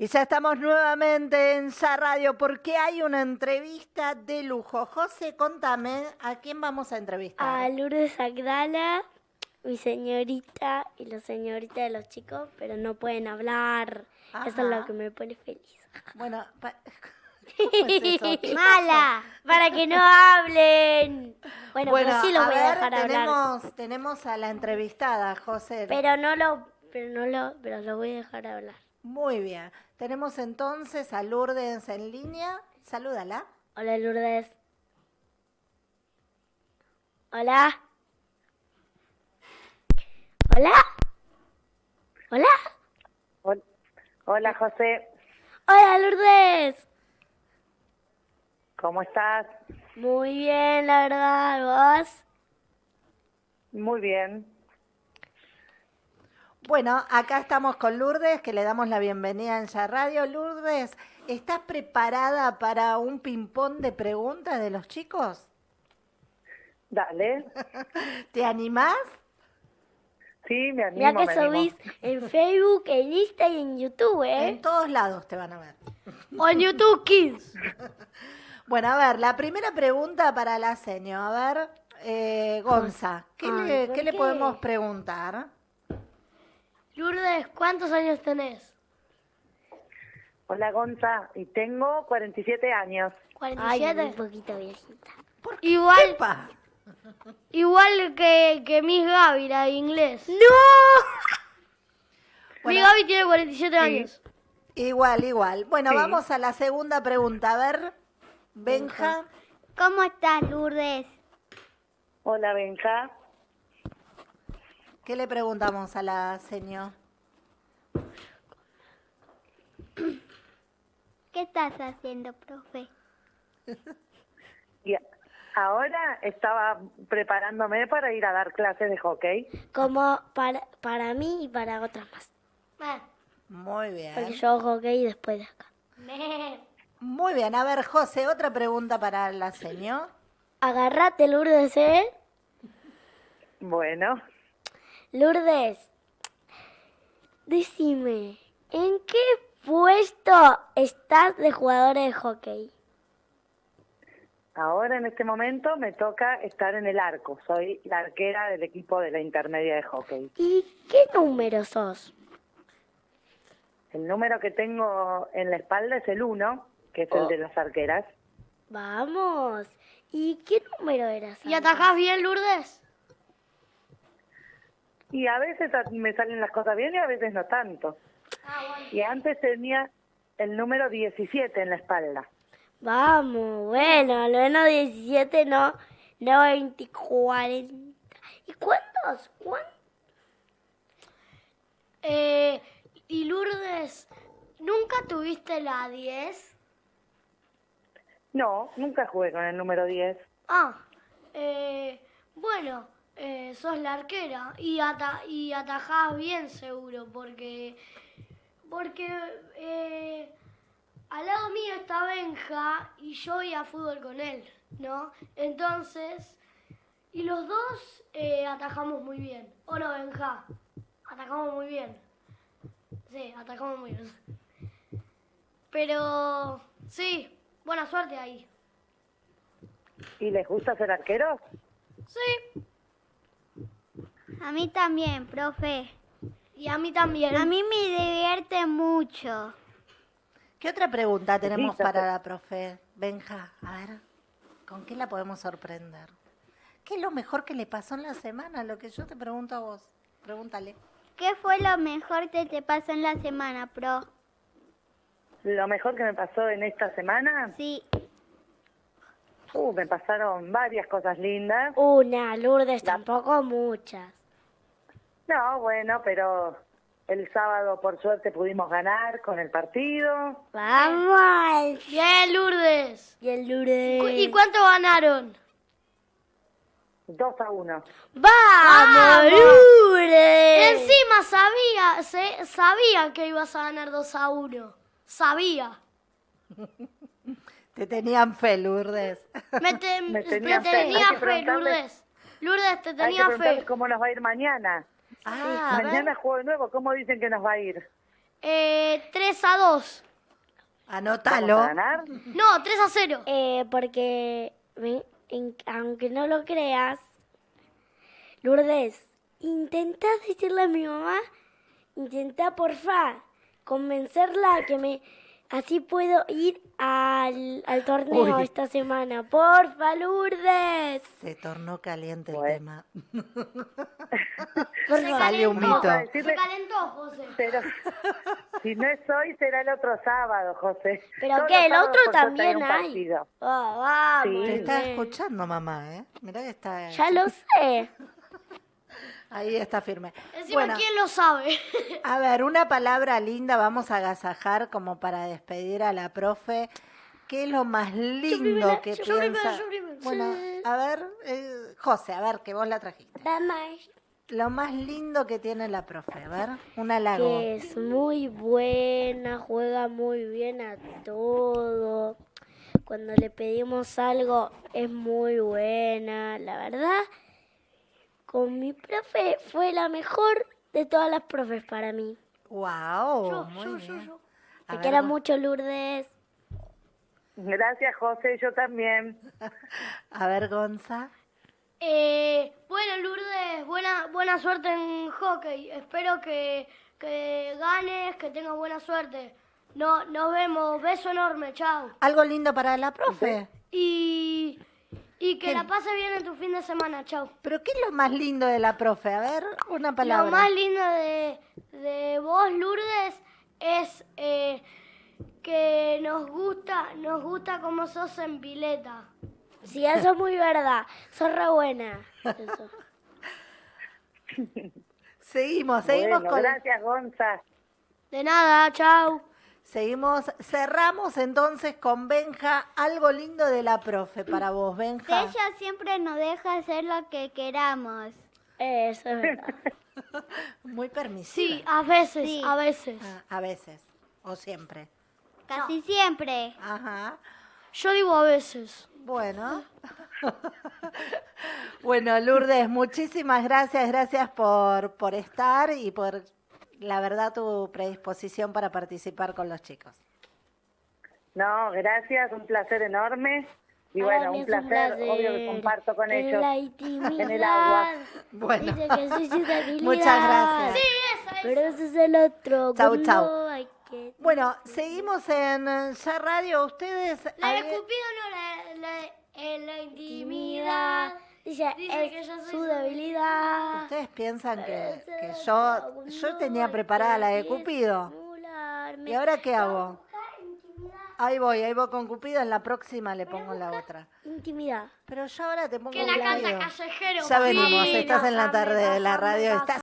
Y ya estamos nuevamente en Ya Radio porque hay una entrevista de lujo. José, contame, ¿a quién vamos a entrevistar? A Lourdes Agdala, mi señorita y la señorita de los chicos, pero no pueden hablar. Eso es lo que me pone feliz. Bueno, pa- ¿cómo es eso? ¿Qué Mala, para que no hablen. Bueno, Bueno, pero sí los a voy a dejar hablar. tenemos, tenemos a la entrevistada, José. Pero no lo, pero no lo, pero lo voy a dejar hablar. Muy bien. Tenemos entonces a Lourdes en línea. Salúdala. Hola Lourdes. Hola. Hola. Hola. Hol- Hola José, Hola Lourdes. ¿cómo estás? Muy bien, la verdad, vos. Muy bien. Bueno, acá estamos con Lourdes, que le damos la bienvenida en Ya Radio. Lourdes, ¿estás preparada para un ping-pong de preguntas de los chicos? Dale. ¿Te animás? Sí, me Mira animo, que me animo. subís en Facebook, en Insta y en YouTube, ¿eh? En todos lados te van a ver. O en YouTube Kids. Bueno, a ver, la primera pregunta para la seño. A ver, eh, Gonza, ¿qué, Ay, le, ¿por qué le podemos preguntar? ¿Cuántos años tenés? Hola Gonza, y tengo 47 años. 47. un poquito viejita. Igual, Pa. igual que, que Miss Gaby, la de inglés. ¡No! Miss Bueno. Gaby tiene 47 años. Igual, igual. Bueno, Sí. vamos a la segunda pregunta. A ver, Benja. ¿Cómo estás, Lourdes? Hola Benja. ¿Qué le preguntamos a la señor? ¿Qué estás haciendo, profe? Y ahora estaba preparándome para ir a dar clases de hockey. Como para, para mí y para otras más. Muy bien. Porque yo hago hockey después de acá. Muy bien. A ver, José, otra pregunta para la señor. Agarrate, Lourdes, ¿eh? Bueno, Lourdes, decime, ¿en qué puesto de jugadora de hockey? ahora en este momento me toca estar en el arco. Soy la arquera del equipo de la intermedia de hockey. ¿Y qué número sos? El número que tengo en la espalda es el 1, que es el de las arqueras. Vamos. ¿Y qué número eras? ¿Y atajás bien, Lourdes? Y a veces me salen las cosas bien y a veces no tanto. Y antes tenía el número 17 en la espalda. Vamos, bueno, al menos 17, no, no 20, 40. ¿Y cuántos? ¿Cuántos? Eh, y Lourdes, ¿nunca tuviste la 10? No, nunca jugué con el número 10. Ah, eh, bueno, eh, sos la arquera y, ata y atajás bien seguro porque, porque eh, al lado mío está Benja y yo voy a fútbol con él, ¿no? Entonces, y los dos eh, atajamos muy bien. ¿O no, Benja? Atajamos muy bien. Sí, atajamos muy bien. Pero, sí, buena suerte ahí. ¿Y les gusta ser arqueros? Sí, A mí también, profe. Y a mí también. A mí me divierte mucho. ¿Qué otra pregunta tenemos Listo, para la profe? Benja, a ver, ¿con qué la podemos sorprender? ¿Qué es lo mejor que le pasó en la semana? Lo que yo te pregunto a vos. Pregúntale. ¿Qué fue lo mejor que te pasó en la semana, pro? Lo mejor que me pasó en esta semana, Sí, uh, me pasaron varias cosas lindas. Una, Lourdes, tampoco muchas. No, bueno, pero el sábado por suerte pudimos ganar con el partido. Vamos. Bien, Lourdes. Y el Cu- Lourdes. ¿Y cuánto ganaron? 2 a 1. ¡Vamos, Lourdes! Encima sabía, se- sabía que ibas a ganar 2 a 1. Sabía. Te tenían fe, Lourdes. Me, te- Me te tenía fe. tenía fe, Lourdes. Lourdes, te Hay que tenía fe. cómo nos va a ir mañana. Ah, mañana juego de nuevo. ¿Cómo dicen que nos va a ir? Eh, 3 a 2. Anótalo. ¿Vamos a ganar? No, 3 a 0. Eh, porque, me- en- aunque no lo creas, Lourdes, intenta decirle a mi mamá, intenta porfa convencerla a que me, así puedo ir al, al torneo Uy. esta semana. Porfa, Lourdes. Se tornó caliente el tema. Por. Sale un calentó, mito. Se calentó, José. Pero si no es hoy, será el otro sábado, José. Pero Todos que los el otro también hay. Ah, vamos. Te está escuchando, mamá, ¿eh? Mirá que está... Ya lo sé. Ahí está firme. Encima, Bueno, ¿quién lo sabe? a ver, una palabra linda vamos a agasajar como para despedir a la profe. ¿Qué es lo más lindo primera, que yo piensa? primero, yo primero. Bueno, a ver, eh, José, a ver, que vos la trajiste. Lo más lindo que tiene la profe, a ver, un halago. que es muy buena, juega muy bien a todo. Cuando le pedimos algo es muy buena. La verdad, con mi profe fue la mejor de todas las profes para mí. Wow, Yo, muy yo, bien. yo, Te ver, quiero vos- mucho, Lourdes. Gracias, José, yo también. A ver, Gonza. Eh, bueno, Lourdes, buena, buena suerte en hockey. Espero que, que ganes, que tengas buena suerte. No, nos vemos. Beso enorme, chao. ¿Algo lindo para la profe? Y, y que la pases bien en tu fin de semana, chao. ¿Pero qué es lo más lindo de la profe? A ver, una palabra. Lo más lindo de, de vos, Lourdes, es eh, que nos gusta, nos gusta como sos en pileta. Sí, eso es muy verdad. Sos re buena. Eso. Seguimos, seguimos Bueno, con... gracias, Gonza. De nada, chao. Seguimos, cerramos entonces con Benja. Algo lindo de la profe para vos, Benja. Ella siempre nos deja hacer lo que queramos. Eso es verdad. Muy permisiva. Sí, a veces, Sí. a veces. Ah, a veces, o siempre. Casi siempre. Ajá. Yo digo a veces. Bueno. bueno, Lourdes, muchísimas gracias. Gracias por, por estar y por, la verdad, tu predisposición para participar con los chicos. No, gracias, un placer enorme. Y bueno, un placer, obvio que comparto con En ellos. la intimidad. en el agua. Bueno. Dice que soy. Muchas gracias. Sí, esa es. Pero ese es el otro. Chau, chau. que- Bueno, seguimos en eh, Ya Radio. Ustedes... La de Cupido no, la, la, en la intimidad. Dice, Dice es que yo soy su debilidad. Ustedes piensan que, yo, yo tenía preparada la de Cupido. ¿Y ahora qué hago? Ahí voy, ahí voy con Cupido. En la próxima le pongo la otra. Intimidad. Pero yo ahora te pongo Que la canta callejero. Ya venimos, estás en la tarde de la radio. Estás